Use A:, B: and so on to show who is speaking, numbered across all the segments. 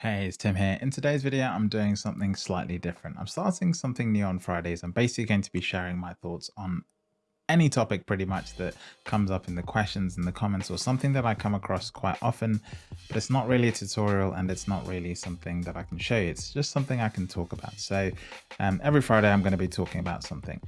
A: Hey, it's Tim here. In today's video, I'm doing something slightly different. I'm starting something new on Fridays. I'm basically going to be sharing my thoughts on any topic pretty much that comes up in the questions in the comments or something that I come across quite often, but it's not really a tutorial and it's not really something that I can show you. It's just something I can talk about. So um, every Friday, I'm going to be talking about something.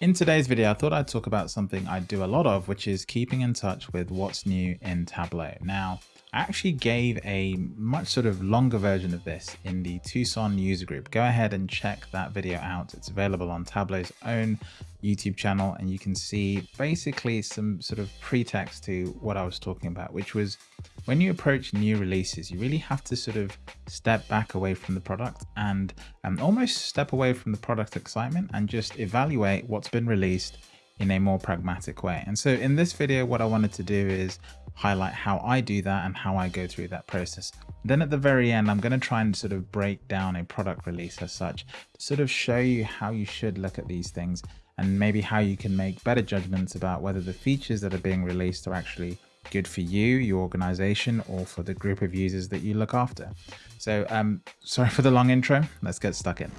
A: In today's video, I thought I'd talk about something I do a lot of, which is keeping in touch with what's new in Tableau. Now, I actually gave a much sort of longer version of this in the Tucson user group. Go ahead and check that video out. It's available on Tableau's own YouTube channel and you can see basically some sort of pretext to what I was talking about, which was when you approach new releases, you really have to sort of step back away from the product and um, almost step away from the product excitement and just evaluate what's been released in a more pragmatic way. And so in this video, what I wanted to do is highlight how I do that and how I go through that process. Then at the very end, I'm going to try and sort of break down a product release as such to sort of show you how you should look at these things and maybe how you can make better judgments about whether the features that are being released are actually good for you, your organization, or for the group of users that you look after. So um, sorry for the long intro. Let's get stuck in.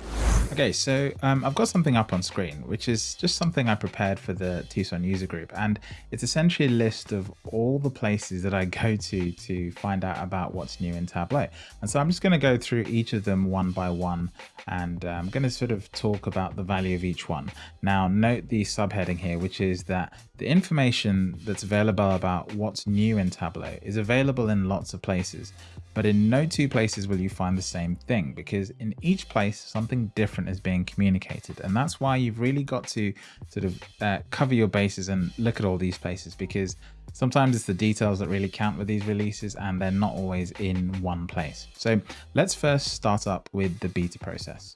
A: Okay, so um, I've got something up on screen, which is just something I prepared for the Tucson user group. And it's essentially a list of all the places that I go to to find out about what's new in Tableau. And so I'm just going to go through each of them one by one. And uh, I'm going to sort of talk about the value of each one. Now, note the subheading here, which is that the information that's available about what's new in Tableau is available in lots of places. But in no two places will you find the same thing because in each place something different is being communicated. And that's why you've really got to sort of uh, cover your bases and look at all these places because sometimes it's the details that really count with these releases and they're not always in one place. So let's first start up with the beta process.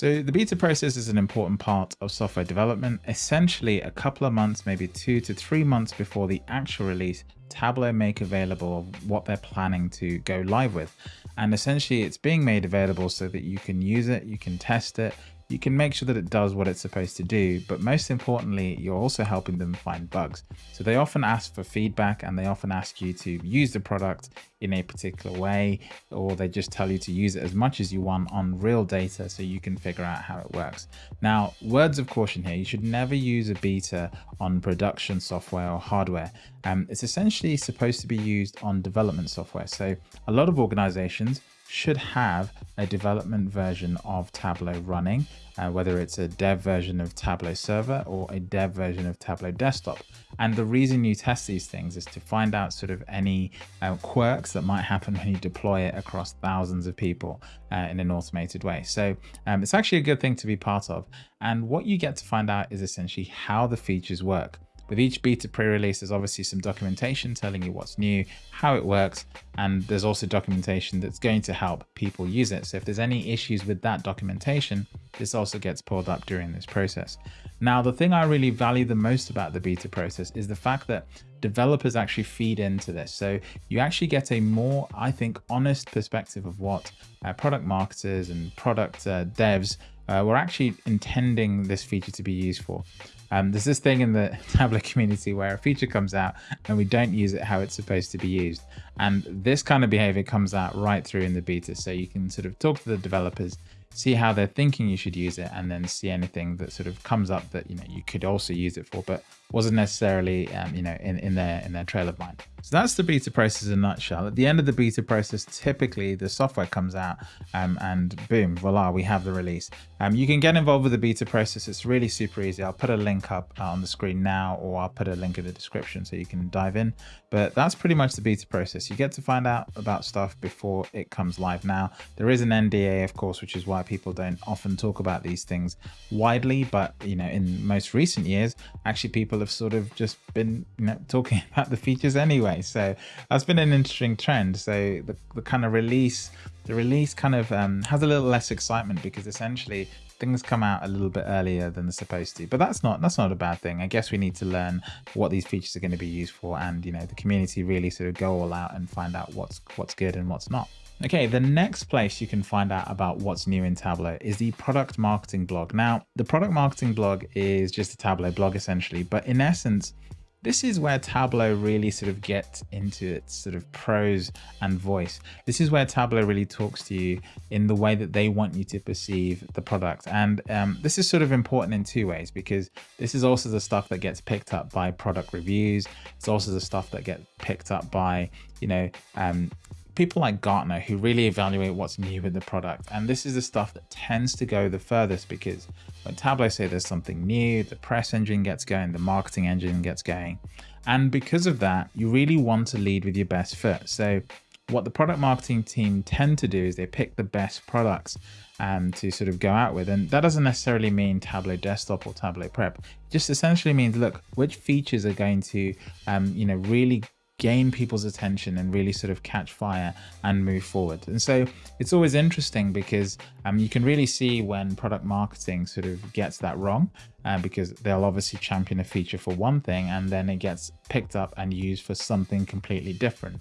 A: So the beta process is an important part of software development. Essentially a couple of months, maybe two to three months before the actual release, Tableau make available what they're planning to go live with. And essentially it's being made available so that you can use it, you can test it, you can make sure that it does what it's supposed to do, but most importantly, you're also helping them find bugs. So they often ask for feedback and they often ask you to use the product in a particular way, or they just tell you to use it as much as you want on real data so you can figure out how it works. Now, words of caution here, you should never use a beta on production software or hardware. Um, it's essentially supposed to be used on development software. So a lot of organizations should have a development version of Tableau running, uh, whether it's a dev version of Tableau server or a dev version of Tableau desktop. And the reason you test these things is to find out sort of any uh, quirks that might happen when you deploy it across thousands of people uh, in an automated way. So um, it's actually a good thing to be part of. And what you get to find out is essentially how the features work. With each beta pre-release, there's obviously some documentation telling you what's new, how it works, and there's also documentation that's going to help people use it. So if there's any issues with that documentation, this also gets pulled up during this process. Now, the thing I really value the most about the beta process is the fact that developers actually feed into this. So you actually get a more, I think, honest perspective of what uh, product marketers and product uh, devs uh, were actually intending this feature to be used for. Um, there's this thing in the Tableau community where a feature comes out and we don't use it how it's supposed to be used. And this kind of behavior comes out right through in the beta. So you can sort of talk to the developers, see how they're thinking you should use it, and then see anything that sort of comes up that, you know, you could also use it for, but wasn't necessarily, um, you know, in, in their in their trail of mind. So that's the beta process in a nutshell. At the end of the beta process, typically the software comes out um, and boom, voila, we have the release. Um, you can get involved with the beta process. It's really super easy. I'll put a link up uh, on the screen now, or I'll put a link in the description so you can dive in. But that's pretty much the beta process. You get to find out about stuff before it comes live. Now, there is an NDA, of course, which is why people don't often talk about these things widely. But, you know, in most recent years, actually people have sort of just been you know, talking about the features anyway. So that's been an interesting trend. So the, the kind of release, the release kind of um, has a little less excitement because essentially things come out a little bit earlier than they're supposed to but that's not that's not a bad thing i guess we need to learn what these features are going to be used for and you know the community really sort of go all out and find out what's what's good and what's not Okay, the next place you can find out about what's new in Tableau is the product marketing blog. Now, the product marketing blog is just a Tableau blog essentially, but in essence, this is where Tableau really sort of gets into its sort of prose and voice. This is where Tableau really talks to you in the way that they want you to perceive the product. And um, this is sort of important in two ways because this is also the stuff that gets picked up by product reviews. It's also the stuff that gets picked up by, you know, um, people like Gartner who really evaluate what's new with the product. And this is the stuff that tends to go the furthest because when Tableau say there's something new, the press engine gets going, the marketing engine gets going. And because of that, you really want to lead with your best foot. So what the product marketing team tend to do is they pick the best products um, to sort of go out with. And that doesn't necessarily mean Tableau desktop or Tableau prep. It just essentially means, look, which features are going to, um, you know, really gain people's attention and really sort of catch fire and move forward. And so it's always interesting because um, you can really see when product marketing sort of gets that wrong uh, because they'll obviously champion a feature for one thing and then it gets picked up and used for something completely different.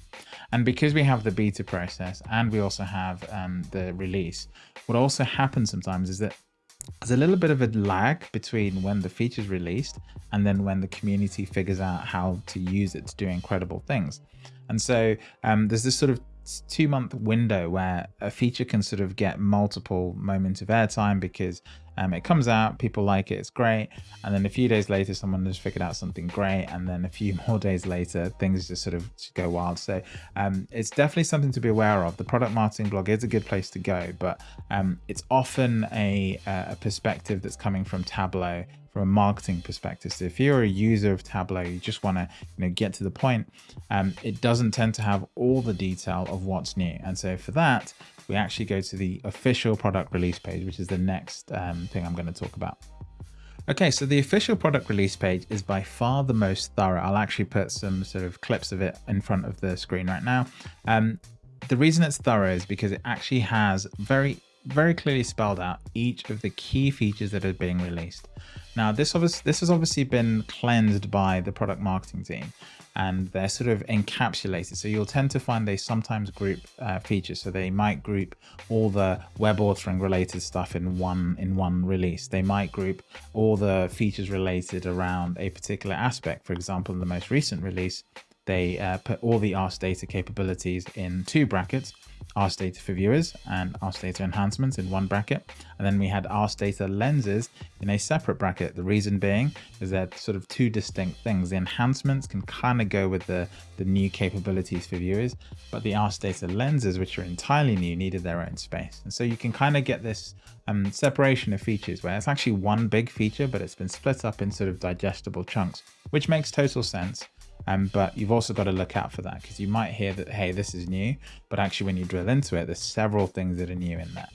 A: And because we have the beta process and we also have um, the release, what also happens sometimes is that there's a little bit of a lag between when the feature is released and then when the community figures out how to use it to do incredible things. And so um, there's this sort of two month window where a feature can sort of get multiple moments of airtime because um, it comes out, people like it, it's great. And then a few days later, someone has figured out something great. And then a few more days later, things just sort of go wild. So um, it's definitely something to be aware of. The product marketing blog is a good place to go, but um, it's often a, a perspective that's coming from Tableau from a marketing perspective. So if you're a user of Tableau, you just want to you know get to the point. Um, it doesn't tend to have all the detail of what's new, and so for that, we actually go to the official product release page, which is the next um, thing I'm going to talk about. Okay, so the official product release page is by far the most thorough. I'll actually put some sort of clips of it in front of the screen right now. Um, the reason it's thorough is because it actually has very very clearly spelled out each of the key features that are being released. Now, this, obviously, this has obviously been cleansed by the product marketing team and they're sort of encapsulated. So you'll tend to find they sometimes group uh, features. So they might group all the web authoring related stuff in one in one release. They might group all the features related around a particular aspect. For example, in the most recent release, they uh, put all the Ask Data capabilities in two brackets Ask Data for viewers and Ask Data enhancements in one bracket. And then we had Ask Data lenses in a separate bracket. The reason being is that sort of two distinct things. The enhancements can kind of go with the, the new capabilities for viewers, but the Ask Data lenses, which are entirely new, needed their own space. And so you can kind of get this um, separation of features where it's actually one big feature, but it's been split up in sort of digestible chunks, which makes total sense. Um, but you've also got to look out for that because you might hear that, hey, this is new, but actually when you drill into it, there's several things that are new in there.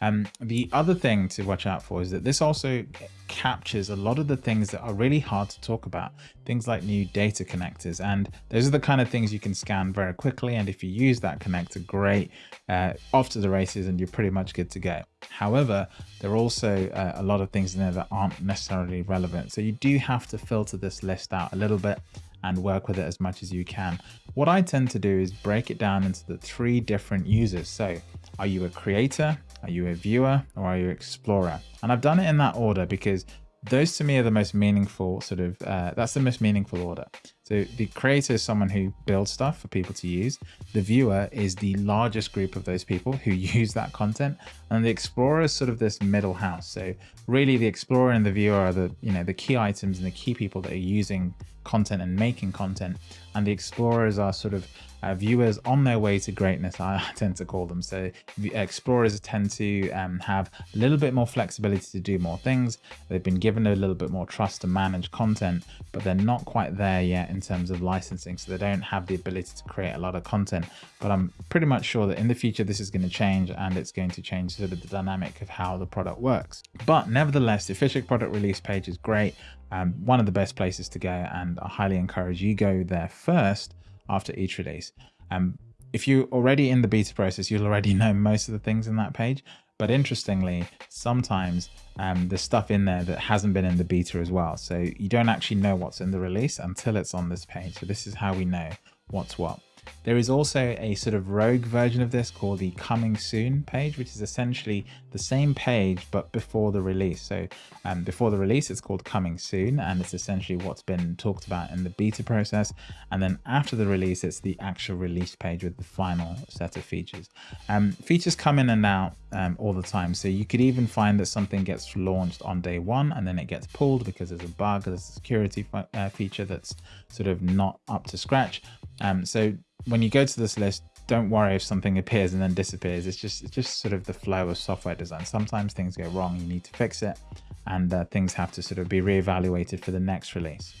A: Um, the other thing to watch out for is that this also captures a lot of the things that are really hard to talk about, things like new data connectors. And those are the kind of things you can scan very quickly. And if you use that connector, great, uh, off to the races and you're pretty much good to go. However, there are also uh, a lot of things in there that aren't necessarily relevant. So you do have to filter this list out a little bit and work with it as much as you can. What I tend to do is break it down into the three different users. So are you a creator? Are you a viewer or are you an explorer? And I've done it in that order because those to me are the most meaningful sort of, uh, that's the most meaningful order. So the creator is someone who builds stuff for people to use. The viewer is the largest group of those people who use that content. And the explorer is sort of this middle house. So really the explorer and the viewer are the, you know, the key items and the key people that are using content and making content and the explorers are sort of uh, viewers on their way to greatness I tend to call them. So the explorers tend to um, have a little bit more flexibility to do more things. They've been given a little bit more trust to manage content but they're not quite there yet in terms of licensing so they don't have the ability to create a lot of content. But I'm pretty much sure that in the future this is going to change and it's going to change sort of the dynamic of how the product works. But nevertheless the official product release page is great um, one of the best places to go and I highly encourage you go there first after each release. Um, if you're already in the beta process, you'll already know most of the things in that page. But interestingly, sometimes um, there's stuff in there that hasn't been in the beta as well. So you don't actually know what's in the release until it's on this page. So this is how we know what's what. There is also a sort of rogue version of this called the coming soon page, which is essentially the same page, but before the release. So um, before the release, it's called coming soon, and it's essentially what's been talked about in the beta process. And then after the release, it's the actual release page with the final set of features. Um, features come in and out um, all the time. So you could even find that something gets launched on day one and then it gets pulled because there's a bug, there's a security uh, feature that's sort of not up to scratch. Um, so when you go to this list, don't worry if something appears and then disappears. It's just it's just sort of the flow of software design. Sometimes things go wrong, you need to fix it, and uh, things have to sort of be reevaluated for the next release.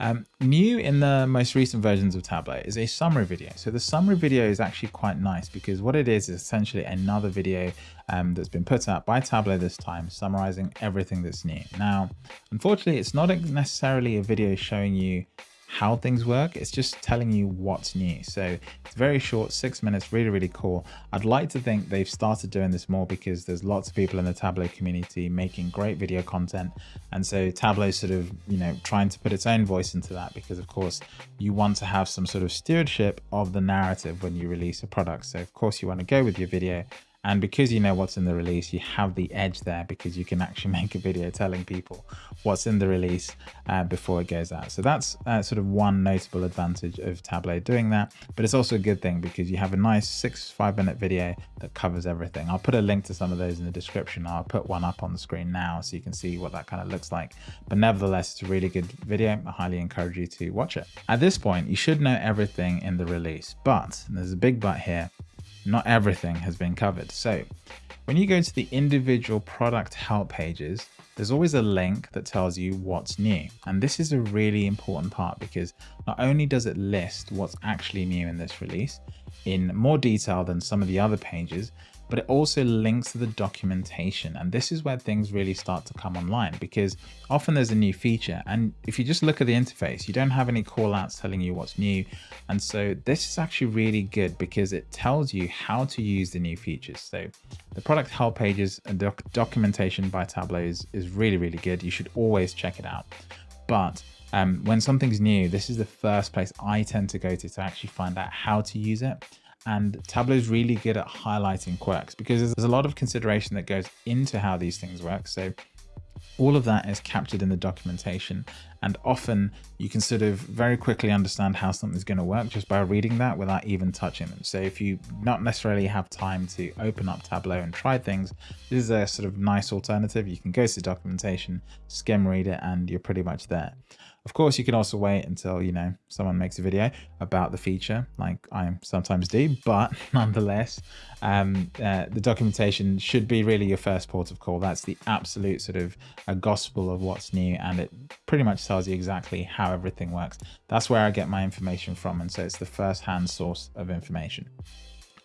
A: Um, new in the most recent versions of Tableau is a summary video. So the summary video is actually quite nice because what it is is essentially another video um, that's been put out by Tableau this time, summarizing everything that's new. Now, unfortunately, it's not necessarily a video showing you how things work. It's just telling you what's new. So it's very short, six minutes, really, really cool. I'd like to think they've started doing this more because there's lots of people in the Tableau community making great video content. And so Tableau sort of, you know, trying to put its own voice into that because of course you want to have some sort of stewardship of the narrative when you release a product. So of course you want to go with your video and because you know what's in the release, you have the edge there because you can actually make a video telling people what's in the release uh, before it goes out. So that's uh, sort of one notable advantage of Tableau doing that. But it's also a good thing because you have a nice six, five minute video that covers everything. I'll put a link to some of those in the description. I'll put one up on the screen now so you can see what that kind of looks like. But nevertheless, it's a really good video. I highly encourage you to watch it. At this point, you should know everything in the release, but there's a big but here not everything has been covered. So when you go to the individual product help pages, there's always a link that tells you what's new. And this is a really important part because not only does it list what's actually new in this release in more detail than some of the other pages, but it also links to the documentation. And this is where things really start to come online because often there's a new feature. And if you just look at the interface, you don't have any call outs telling you what's new. And so this is actually really good because it tells you how to use the new features. So the product help pages and doc documentation by Tableau is, is really, really good. You should always check it out. But um, when something's new, this is the first place I tend to go to to actually find out how to use it and Tableau is really good at highlighting quirks because there's a lot of consideration that goes into how these things work. So all of that is captured in the documentation and often you can sort of very quickly understand how something's going to work just by reading that without even touching them. So if you not necessarily have time to open up Tableau and try things, this is a sort of nice alternative. You can go to the documentation, skim read it, and you're pretty much there. Of course, you can also wait until, you know, someone makes a video about the feature like I sometimes do, but nonetheless, um, uh, the documentation should be really your first port of call. That's the absolute sort of a gospel of what's new and it pretty much tells you exactly how everything works. That's where I get my information from. And so it's the first hand source of information.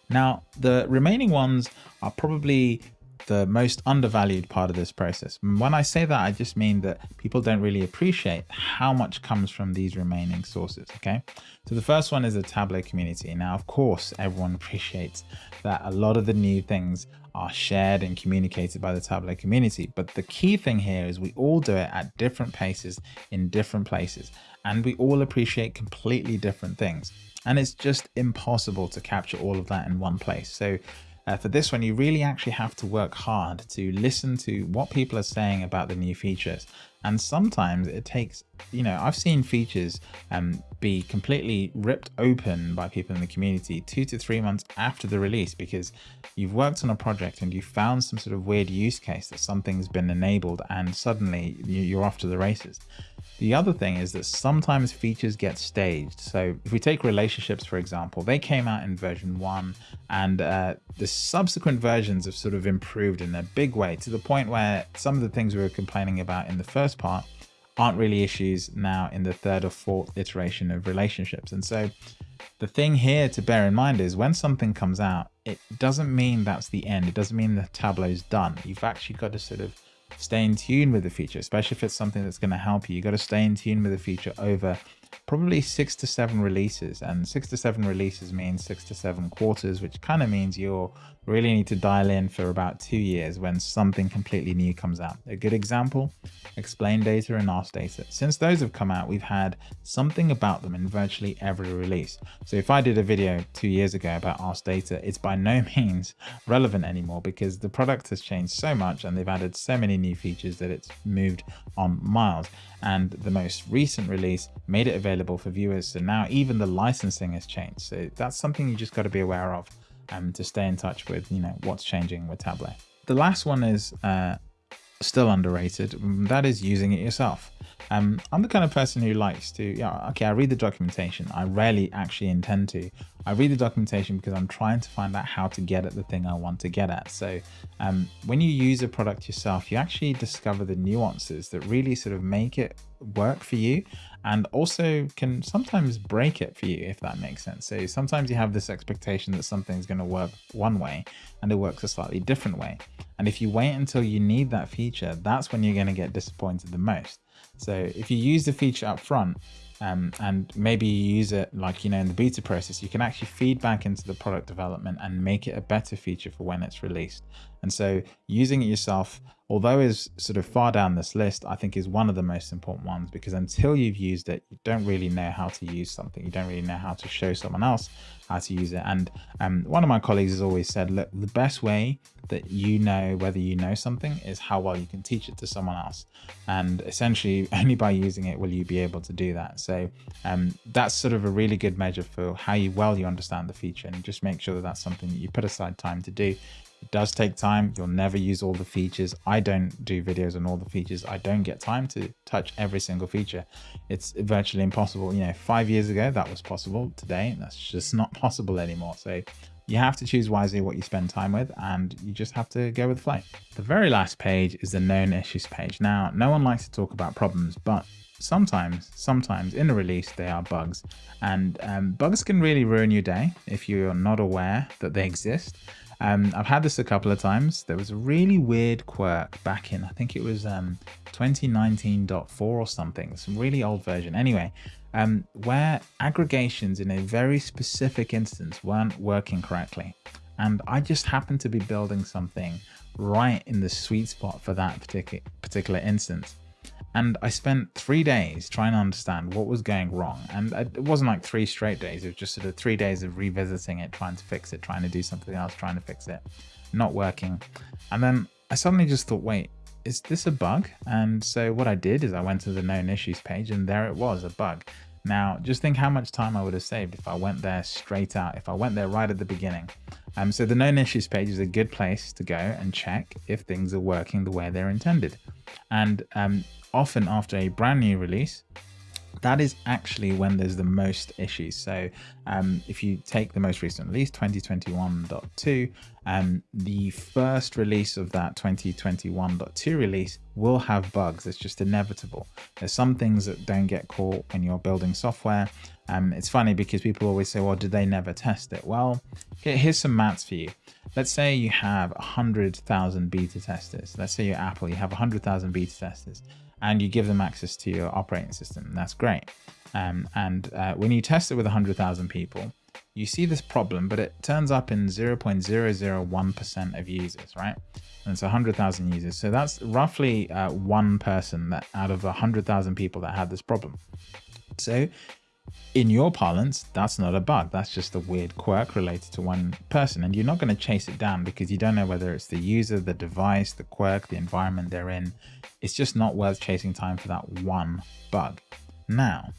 A: Now, the remaining ones are probably the most undervalued part of this process. When I say that, I just mean that people don't really appreciate how much comes from these remaining sources, okay? So the first one is the Tableau community. Now, of course, everyone appreciates that a lot of the new things are shared and communicated by the Tableau community. But the key thing here is we all do it at different paces in different places, and we all appreciate completely different things. And it's just impossible to capture all of that in one place. So uh, for this one, you really actually have to work hard to listen to what people are saying about the new features. And sometimes it takes, you know, I've seen features um, be completely ripped open by people in the community two to three months after the release because you've worked on a project and you found some sort of weird use case that something's been enabled and suddenly you're off to the races. The other thing is that sometimes features get staged. So if we take relationships, for example, they came out in version one and uh, the subsequent versions have sort of improved in a big way to the point where some of the things we were complaining about in the first part aren't really issues now in the third or fourth iteration of relationships. And so the thing here to bear in mind is when something comes out, it doesn't mean that's the end. It doesn't mean the Tableau's done. You've actually got to sort of stay in tune with the feature, especially if it's something that's going to help you. You've got to stay in tune with the feature over probably six to seven releases and six to seven releases means six to seven quarters which kind of means you'll really need to dial in for about two years when something completely new comes out. A good example explain data and ask data. Since those have come out we've had something about them in virtually every release. So if i did a video two years ago about ask data it's by no means relevant anymore because the product has changed so much and they've added so many new features that it's moved on miles. And the most recent release made it available for viewers. So now even the licensing has changed. So that's something you just got to be aware of um, to stay in touch with, you know, what's changing with Tableau. The last one is uh, still underrated. That is using it yourself. Um, I'm the kind of person who likes to, yeah, okay, I read the documentation. I rarely actually intend to. I read the documentation because I'm trying to find out how to get at the thing I want to get at. So um, when you use a product yourself, you actually discover the nuances that really sort of make it work for you and also can sometimes break it for you if that makes sense. So sometimes you have this expectation that something's going to work one way and it works a slightly different way. And if you wait until you need that feature that's when you're going to get disappointed the most. So if you use the feature up front um, and maybe you use it like, you know, in the beta process, you can actually feed back into the product development and make it a better feature for when it's released. And so using it yourself, although is sort of far down this list, I think is one of the most important ones because until you've used it, you don't really know how to use something. You don't really know how to show someone else how to use it. And um, one of my colleagues has always said, look, the best way that you know whether you know something is how well you can teach it to someone else. And essentially only by using it will you be able to do that. So um, that's sort of a really good measure for how you, well you understand the feature and just make sure that that's something that you put aside time to do. It does take time. You'll never use all the features. I don't do videos on all the features. I don't get time to touch every single feature. It's virtually impossible. You know, five years ago, that was possible. Today, that's just not possible anymore. So you have to choose wisely what you spend time with and you just have to go with the flow. The very last page is the known issues page. Now, no one likes to talk about problems, but sometimes, sometimes in a release, they are bugs and um, bugs can really ruin your day if you're not aware that they exist. Um, I've had this a couple of times. There was a really weird quirk back in, I think it was um, 2019.4 or something, some really old version. Anyway, um, where aggregations in a very specific instance weren't working correctly. And I just happened to be building something right in the sweet spot for that particular particular instance. And I spent three days trying to understand what was going wrong. And it wasn't like three straight days. It was just sort of three days of revisiting it, trying to fix it, trying to do something else, trying to fix it, not working. And then I suddenly just thought, wait, is this a bug? And so what I did is I went to the known issues page and there it was, a bug. Now, just think how much time I would have saved if I went there straight out, if I went there right at the beginning. Um, so the known issues page is a good place to go and check if things are working the way they're intended. And um, often after a brand new release, that is actually when there's the most issues. So um, if you take the most recent release, 2021.2, um, the first release of that 2021.2 release will have bugs. It's just inevitable. There's some things that don't get caught when you're building software. Um, it's funny because people always say, well, did they never test it? Well, here's some maths for you. Let's say you have 100,000 beta testers. Let's say you're Apple, you have 100,000 beta testers and you give them access to your operating system. That's great. Um, and uh, when you test it with 100,000 people, you see this problem, but it turns up in 0.001% of users, right? And it's 100,000 users. So that's roughly uh, one person that out of 100,000 people that had this problem. So in your parlance, that's not a bug. That's just a weird quirk related to one person. And you're not going to chase it down because you don't know whether it's the user, the device, the quirk, the environment they're in. It's just not worth chasing time for that one bug. Now,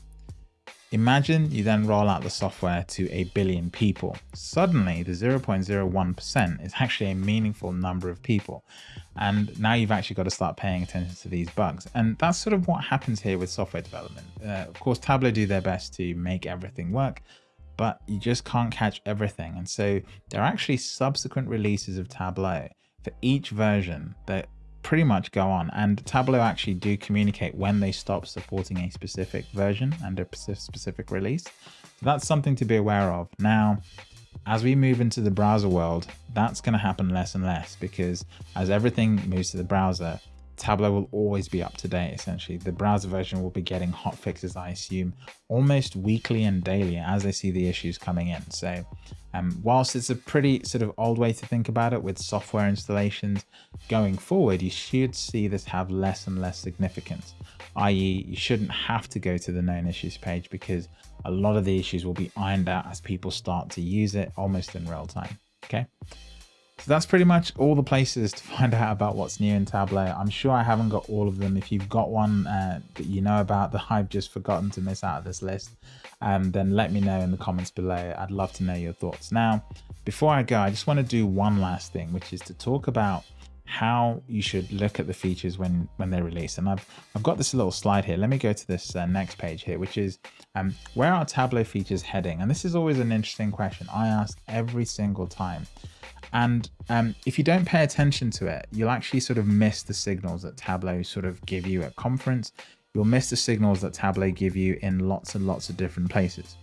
A: Imagine you then roll out the software to a billion people. Suddenly the 0.01% is actually a meaningful number of people. And now you've actually got to start paying attention to these bugs. And that's sort of what happens here with software development. Uh, of course, Tableau do their best to make everything work, but you just can't catch everything. And so there are actually subsequent releases of Tableau for each version that pretty much go on and Tableau actually do communicate when they stop supporting a specific version and a specific release. So that's something to be aware of. Now, as we move into the browser world, that's going to happen less and less because as everything moves to the browser, Tableau will always be up to date, essentially. The browser version will be getting hot fixes, I assume, almost weekly and daily as they see the issues coming in. So um, whilst it's a pretty sort of old way to think about it with software installations, going forward, you should see this have less and less significance, i.e. you shouldn't have to go to the known issues page because a lot of the issues will be ironed out as people start to use it almost in real time. Okay. So that's pretty much all the places to find out about what's new in Tableau. I'm sure I haven't got all of them. If you've got one uh, that you know about that I've just forgotten to miss out of this list, um, then let me know in the comments below. I'd love to know your thoughts. Now, before I go, I just want to do one last thing, which is to talk about how you should look at the features when when they're released and I've I've got this little slide here let me go to this uh, next page here which is um, where are Tableau features heading and this is always an interesting question I ask every single time and um, if you don't pay attention to it, you'll actually sort of miss the signals that Tableau sort of give you at conference. You'll miss the signals that Tableau give you in lots and lots of different places.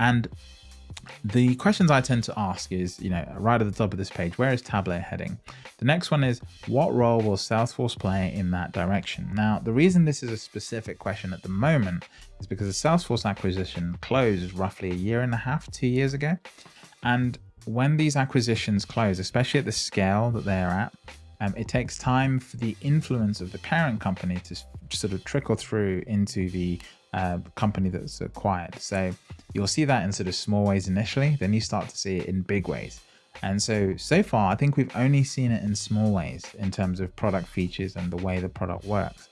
A: And the questions I tend to ask is, you know, right at the top of this page, where is Tableau heading? The next one is, what role will Salesforce play in that direction? Now, the reason this is a specific question at the moment is because the Salesforce acquisition closed roughly a year and a half, two years ago. And when these acquisitions close, especially at the scale that they're at, um, it takes time for the influence of the parent company to sort of trickle through into the company that's acquired. So you'll see that in sort of small ways initially, then you start to see it in big ways. And so, so far, I think we've only seen it in small ways in terms of product features and the way the product works.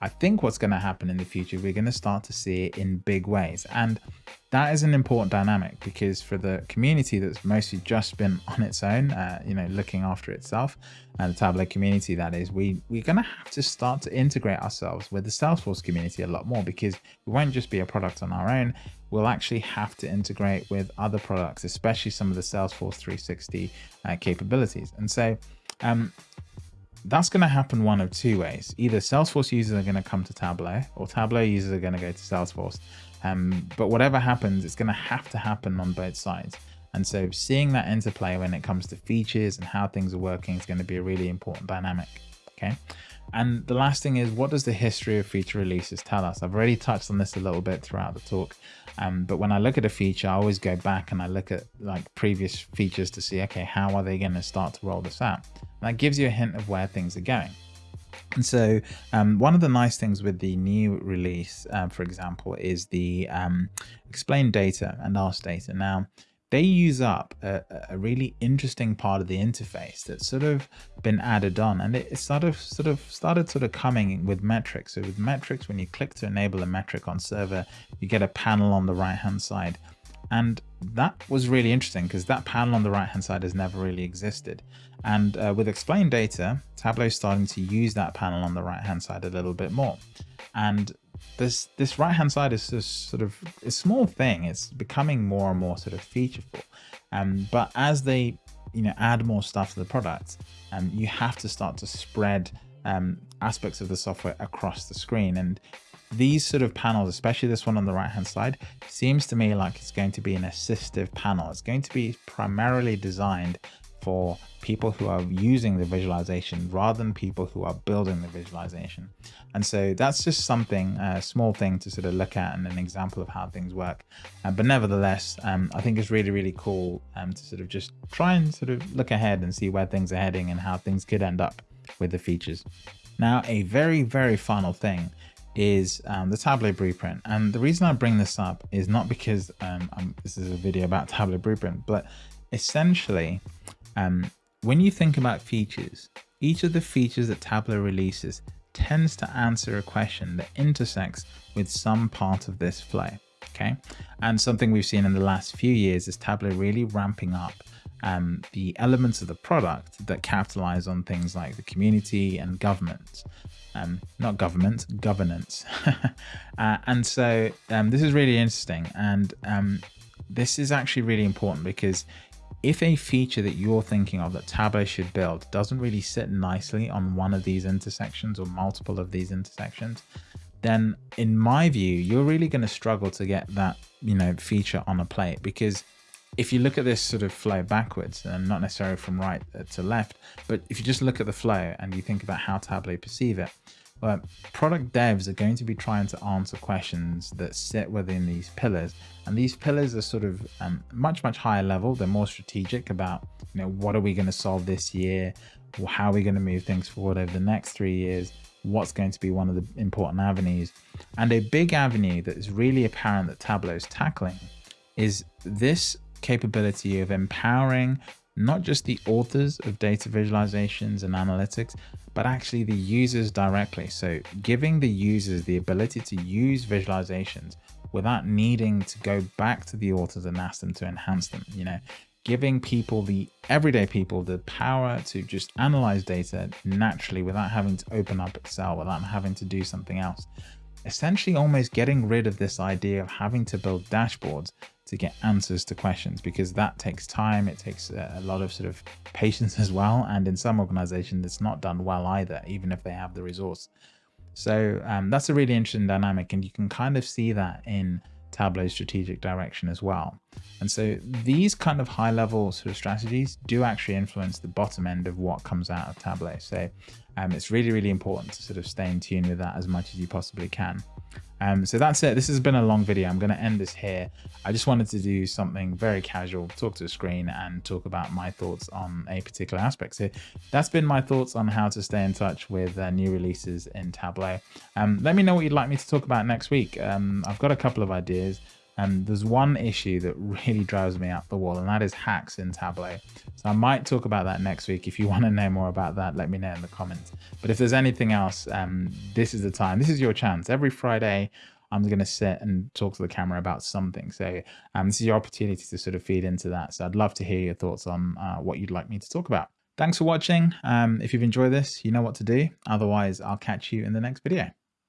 A: I think what's going to happen in the future, we're going to start to see it in big ways. And that is an important dynamic because for the community that's mostly just been on its own, uh, you know, looking after itself, and the Tableau community that is, we, we're going to have to start to integrate ourselves with the Salesforce community a lot more because we won't just be a product on our own. We'll actually have to integrate with other products, especially some of the Salesforce 360 uh, capabilities. And so um, that's going to happen one of two ways. Either Salesforce users are going to come to Tableau or Tableau users are going to go to Salesforce. Um, but whatever happens, it's going to have to happen on both sides. And so seeing that interplay when it comes to features and how things are working is going to be a really important dynamic. Okay. And the last thing is, what does the history of feature releases tell us? I've already touched on this a little bit throughout the talk, um, but when I look at a feature, I always go back and I look at like previous features to see, okay, how are they going to start to roll this out? That gives you a hint of where things are going. And so um, one of the nice things with the new release, uh, for example, is the um, explain data and ask data. Now, they use up a, a, really interesting part of the interface that's sort of been added on and it sort of sort of started sort of coming with metrics so with metrics when you click to enable a metric on server you get a panel on the right hand side and that was really interesting because that panel on the right hand side has never really existed. And uh, with explain data tableau is starting to use that panel on the right hand side a little bit more. And this this right hand side is just sort of a small thing. It's becoming more and more sort of featureful. Um but as they you know add more stuff to the product um you have to start to spread um aspects of the software across the screen. And these sort of panels especially this one on the right hand side seems to me like it's going to be an assistive panel it's going to be primarily designed for people who are using the visualization rather than people who are building the visualization. And so that's just something, a small thing to sort of look at and an example of how things work. Uh, but nevertheless, um, I think it's really, really cool um, to sort of just try and sort of look ahead and see where things are heading and how things could end up with the features. Now, a very, very final thing is um, the Tableau Blueprint. And the reason I bring this up is not because um, this is a video about Tableau Blueprint, but essentially um, when you think about features, each of the features that Tableau releases tends to answer a question that intersects with some part of this flow. Okay. And something we've seen in the last few years is Tableau really ramping up um, the elements of the product that capitalize on things like the community and government. Um, not government, governance. uh, and so um, this is really interesting. And um, this is actually really important because if a feature that you're thinking of that Tableau should build doesn't really sit nicely on one of these intersections or multiple of these intersections, then in my view, you're really going to struggle to get that, you know, feature on a plate because if you look at this sort of flow backwards and not necessarily from right to left, but if you just look at the flow and you think about how Tableau perceive it, well, product devs are going to be trying to answer questions that sit within these pillars. And these pillars are sort of um, much, much higher level. They're more strategic about, you know, what are we going to solve this year? How are we going to move things forward over the next three years? What's going to be one of the important avenues? And a big avenue that is really apparent that Tableau is tackling is this capability of empowering not just the authors of data visualizations and analytics, but actually the users directly. So giving the users the ability to use visualizations without needing to go back to the authors and ask them to enhance them, you know, giving people, the everyday people, the power to just analyze data naturally without having to open up Excel, without having to do something else. Essentially almost getting rid of this idea of having to build dashboards to get answers to questions because that takes time. It takes a lot of sort of patience as well. And in some organizations, it's not done well either, even if they have the resource. So um, that's a really interesting dynamic. And you can kind of see that in Tableau's strategic direction as well. And so these kind of high level sort of strategies do actually influence the bottom end of what comes out of Tableau. So um, it's really, really important to sort of stay in tune with that as much as you possibly can. Um, so that's it. This has been a long video. I'm going to end this here. I just wanted to do something very casual, talk to the screen and talk about my thoughts on a particular aspect. So that's been my thoughts on how to stay in touch with uh, new releases in Tableau. Um, let me know what you'd like me to talk about next week. Um, I've got a couple of ideas. And there's one issue that really drives me up the wall, and that is hacks in Tableau. So I might talk about that next week. If you want to know more about that, let me know in the comments. But if there's anything else, um, this is the time. This is your chance. Every Friday, I'm going to sit and talk to the camera about something. So um, this is your opportunity to sort of feed into that. So I'd love to hear your thoughts on uh, what you'd like me to talk about. Thanks for watching. Um, if you've enjoyed this, you know what to do. Otherwise, I'll catch you in the next video.